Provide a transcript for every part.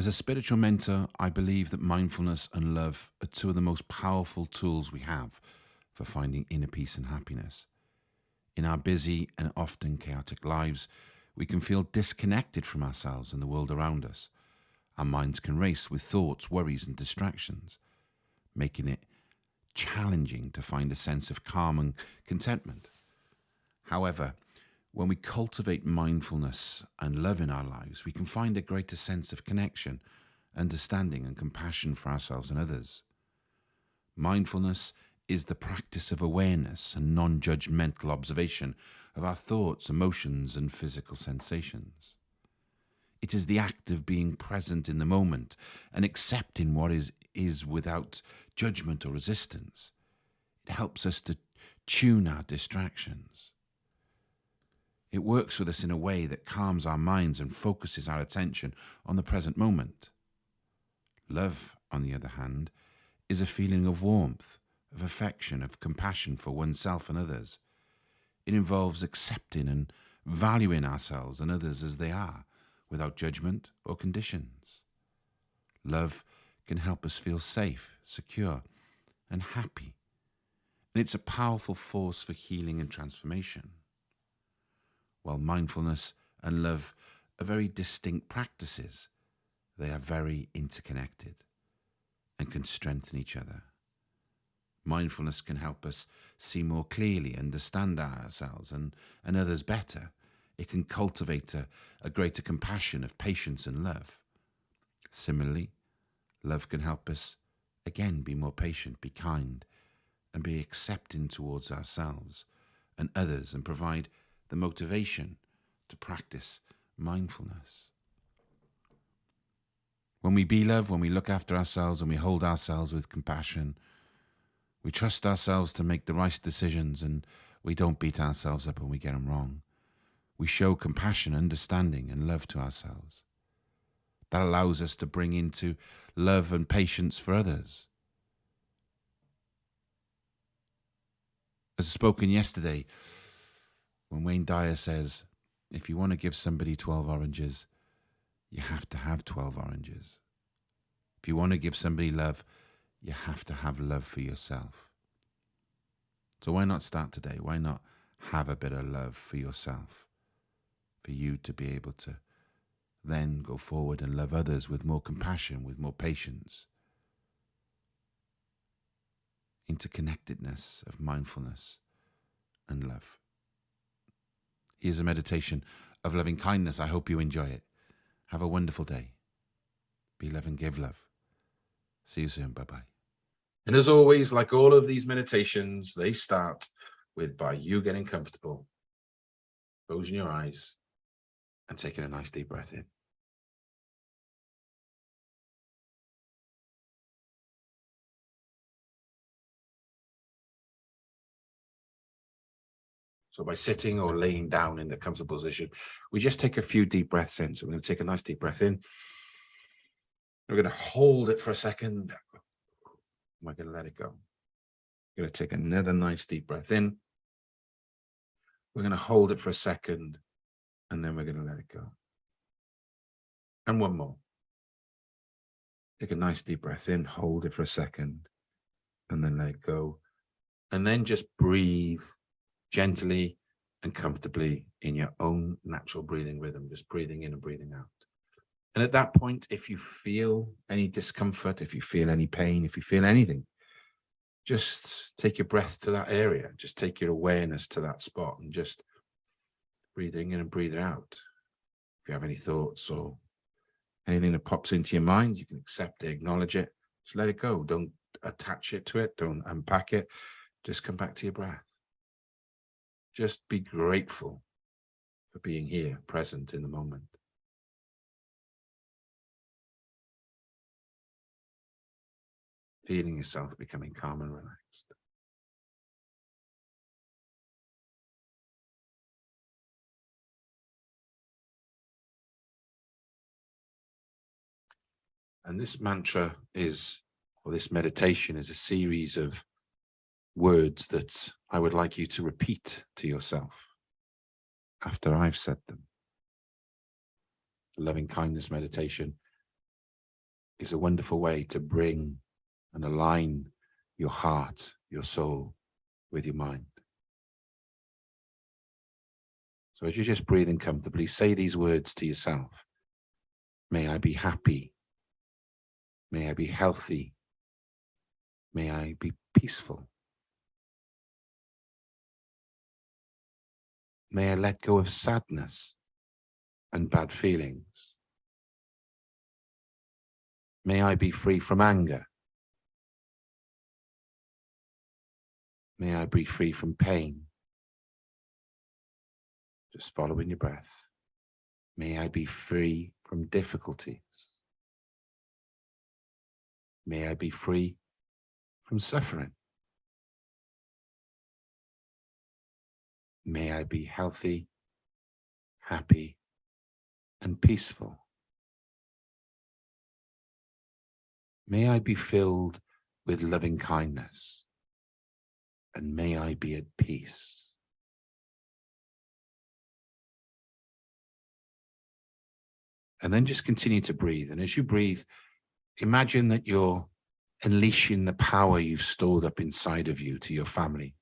As a spiritual mentor, I believe that mindfulness and love are two of the most powerful tools we have for finding inner peace and happiness. In our busy and often chaotic lives, we can feel disconnected from ourselves and the world around us. Our minds can race with thoughts, worries, and distractions, making it challenging to find a sense of calm and contentment. However, when we cultivate mindfulness and love in our lives, we can find a greater sense of connection, understanding, and compassion for ourselves and others. Mindfulness is the practice of awareness and non judgmental observation of our thoughts, emotions, and physical sensations. It is the act of being present in the moment and accepting what is, is without judgment or resistance. It helps us to tune our distractions it works with us in a way that calms our minds and focuses our attention on the present moment. Love, on the other hand, is a feeling of warmth, of affection, of compassion for oneself and others. It involves accepting and valuing ourselves and others as they are, without judgment or conditions. Love can help us feel safe, secure, and happy. And it's a powerful force for healing and transformation while mindfulness and love are very distinct practices, they are very interconnected and can strengthen each other. Mindfulness can help us see more clearly, understand ourselves and, and others better. It can cultivate a, a greater compassion of patience and love. Similarly, love can help us again be more patient, be kind, and be accepting towards ourselves and others and provide the motivation to practice mindfulness. When we be love, when we look after ourselves and we hold ourselves with compassion, we trust ourselves to make the right decisions and we don't beat ourselves up when we get them wrong. We show compassion, understanding, and love to ourselves. That allows us to bring into love and patience for others. As spoken yesterday, when Wayne Dyer says, if you want to give somebody 12 oranges, you have to have 12 oranges. If you want to give somebody love, you have to have love for yourself. So why not start today? Why not have a bit of love for yourself? For you to be able to then go forward and love others with more compassion, with more patience. Interconnectedness of mindfulness and love. Here's a meditation of loving kindness. I hope you enjoy it. Have a wonderful day. Be love and give love. See you soon. Bye bye. And as always, like all of these meditations, they start with by you getting comfortable, closing your eyes, and taking a nice deep breath in. So by sitting or laying down in a comfortable position, we just take a few deep breaths in. So we're going to take a nice deep breath in. We're going to hold it for a second. We're going to let it go. We're going to take another nice deep breath in. We're going to hold it for a second, and then we're going to let it go. And one more. Take a nice deep breath in, hold it for a second, and then let it go. And then just breathe gently and comfortably in your own natural breathing rhythm, just breathing in and breathing out. And at that point, if you feel any discomfort, if you feel any pain, if you feel anything, just take your breath to that area. Just take your awareness to that spot and just breathing in and breathing out. If you have any thoughts or anything that pops into your mind, you can accept it, acknowledge it, just let it go. Don't attach it to it. Don't unpack it. Just come back to your breath. Just be grateful for being here, present in the moment. Feeling yourself becoming calm and relaxed. And this mantra is, or this meditation is a series of words that I would like you to repeat to yourself after I've said them. The loving kindness meditation is a wonderful way to bring and align your heart, your soul with your mind. So as you're just breathing comfortably, say these words to yourself. May I be happy. May I be healthy. May I be peaceful. May I let go of sadness and bad feelings. May I be free from anger. May I be free from pain. Just following your breath. May I be free from difficulties. May I be free from suffering. May I be healthy, happy, and peaceful. May I be filled with loving kindness, and may I be at peace. And then just continue to breathe. And as you breathe, imagine that you're unleashing the power you've stored up inside of you to your family.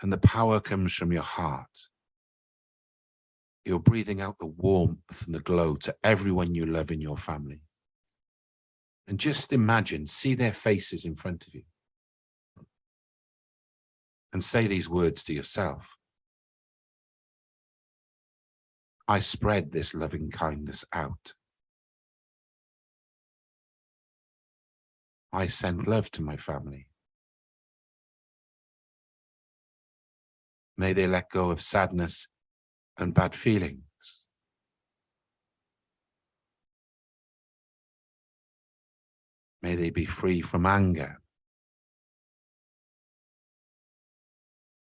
And the power comes from your heart. You're breathing out the warmth and the glow to everyone you love in your family. And just imagine, see their faces in front of you. And say these words to yourself. I spread this loving kindness out. I send love to my family. May they let go of sadness and bad feelings. May they be free from anger.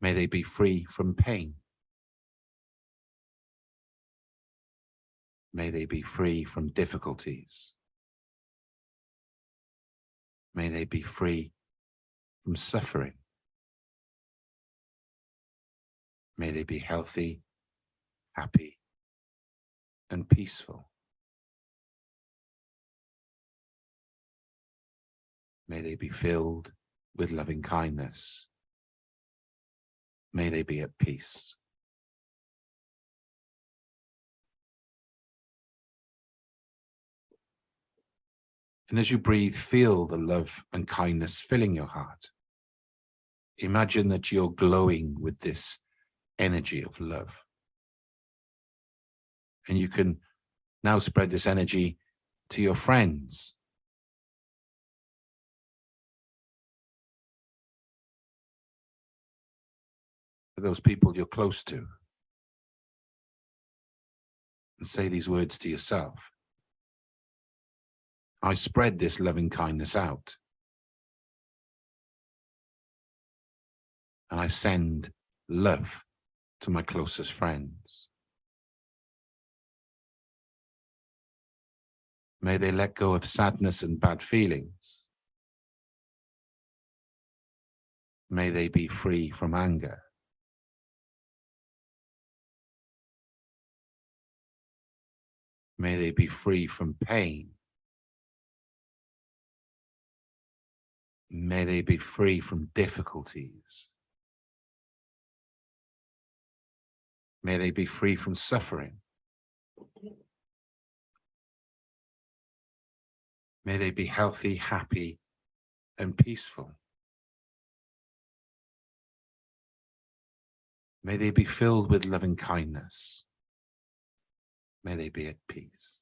May they be free from pain. May they be free from difficulties. May they be free from suffering. May they be healthy, happy, and peaceful. May they be filled with loving kindness. May they be at peace. And as you breathe, feel the love and kindness filling your heart. Imagine that you're glowing with this energy of love. And you can now spread this energy to your friends. Those people you're close to. And say these words to yourself. I spread this loving kindness out. And I send love to my closest friends. May they let go of sadness and bad feelings. May they be free from anger. May they be free from pain. May they be free from difficulties. May they be free from suffering. May they be healthy, happy, and peaceful. May they be filled with loving kindness. May they be at peace.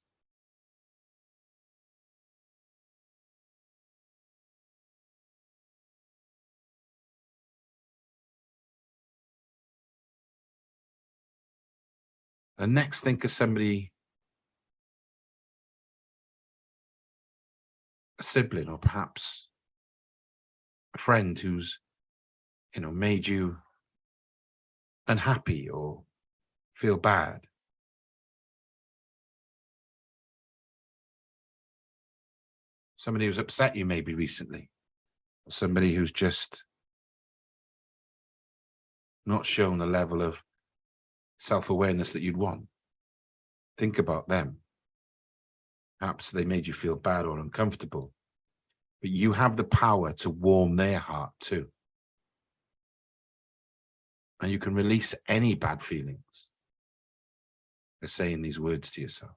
And next, think of somebody, a sibling, or perhaps a friend who's, you know, made you unhappy or feel bad. Somebody who's upset you maybe recently, or somebody who's just not shown a level of self-awareness that you'd want. Think about them. Perhaps they made you feel bad or uncomfortable, but you have the power to warm their heart too. And you can release any bad feelings by saying these words to yourself.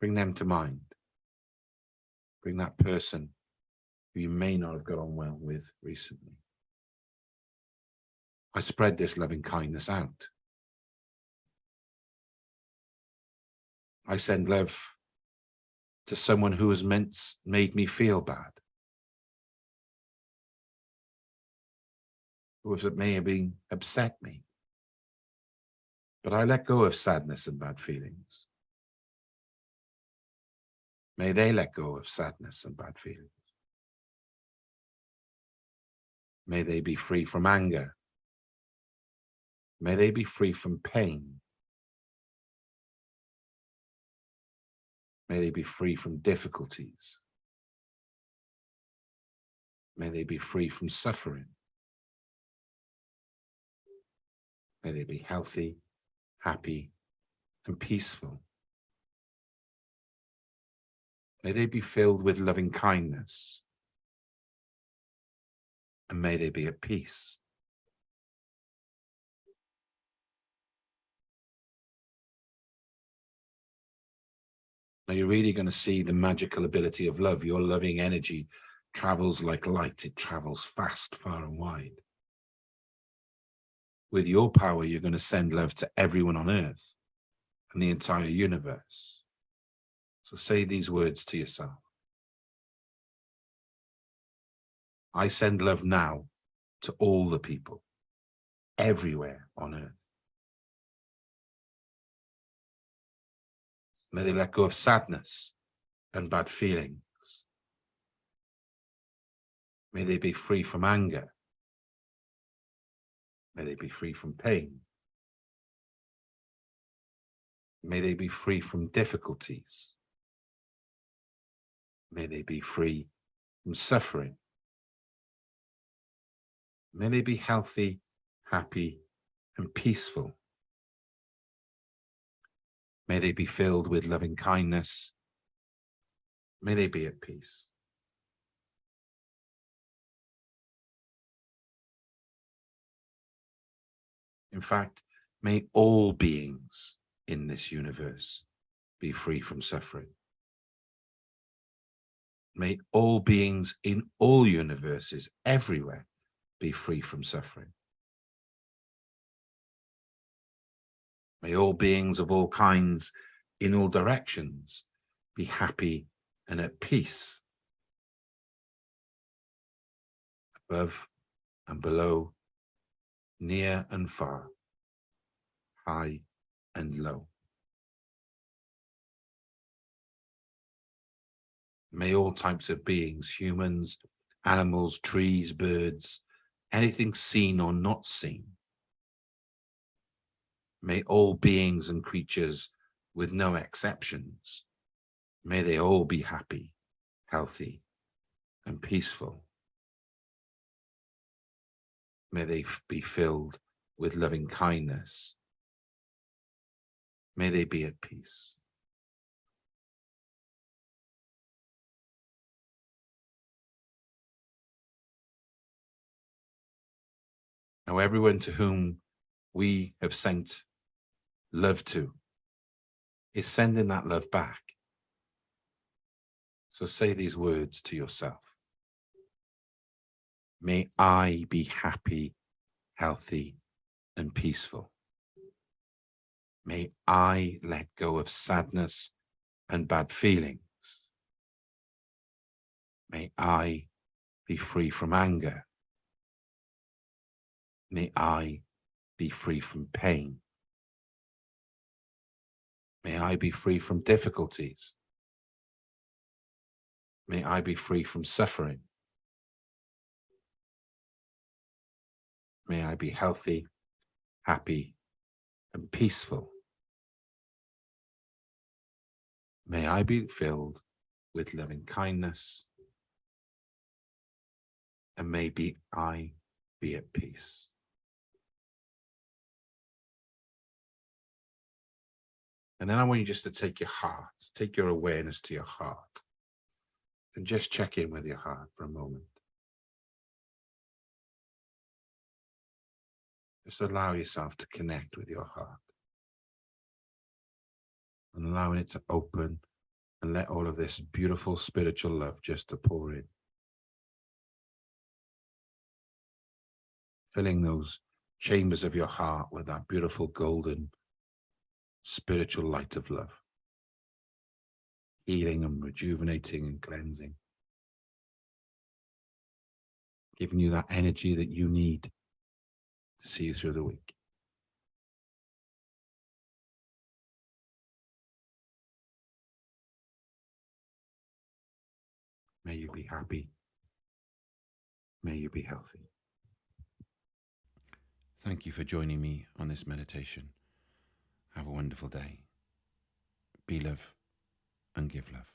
Bring them to mind. Bring that person who you may not have got on well with recently. I spread this loving kindness out. I send love to someone who has meant made me feel bad. Who may have been upset me. But I let go of sadness and bad feelings. May they let go of sadness and bad feelings. May they be free from anger. May they be free from pain. May they be free from difficulties. May they be free from suffering. May they be healthy, happy, and peaceful. May they be filled with loving kindness. And may they be at peace. Now you're really going to see the magical ability of love. Your loving energy travels like light. It travels fast, far and wide. With your power, you're going to send love to everyone on earth and the entire universe. So say these words to yourself. I send love now to all the people everywhere on earth. May they let go of sadness and bad feelings. May they be free from anger. May they be free from pain. May they be free from difficulties. May they be free from suffering. May they be healthy, happy, and peaceful. May they be filled with loving kindness. May they be at peace. In fact, may all beings in this universe be free from suffering. May all beings in all universes everywhere be free from suffering. May all beings of all kinds in all directions be happy and at peace. Above and below, near and far, high and low. May all types of beings, humans, animals, trees, birds, anything seen or not seen, May all beings and creatures, with no exceptions, may they all be happy, healthy, and peaceful. May they be filled with loving kindness. May they be at peace. Now, everyone to whom we have sent love to is sending that love back. So say these words to yourself. May I be happy, healthy, and peaceful. May I let go of sadness and bad feelings. May I be free from anger. May I be free from pain. May I be free from difficulties. May I be free from suffering. May I be healthy, happy, and peaceful. May I be filled with loving kindness. And may be I be at peace. And then I want you just to take your heart, take your awareness to your heart and just check in with your heart for a moment. Just allow yourself to connect with your heart and allowing it to open and let all of this beautiful spiritual love just to pour in. Filling those chambers of your heart with that beautiful golden spiritual light of love. Healing and rejuvenating and cleansing. Giving you that energy that you need to see you through the week. May you be happy. May you be healthy. Thank you for joining me on this meditation. Have a wonderful day. Be love and give love.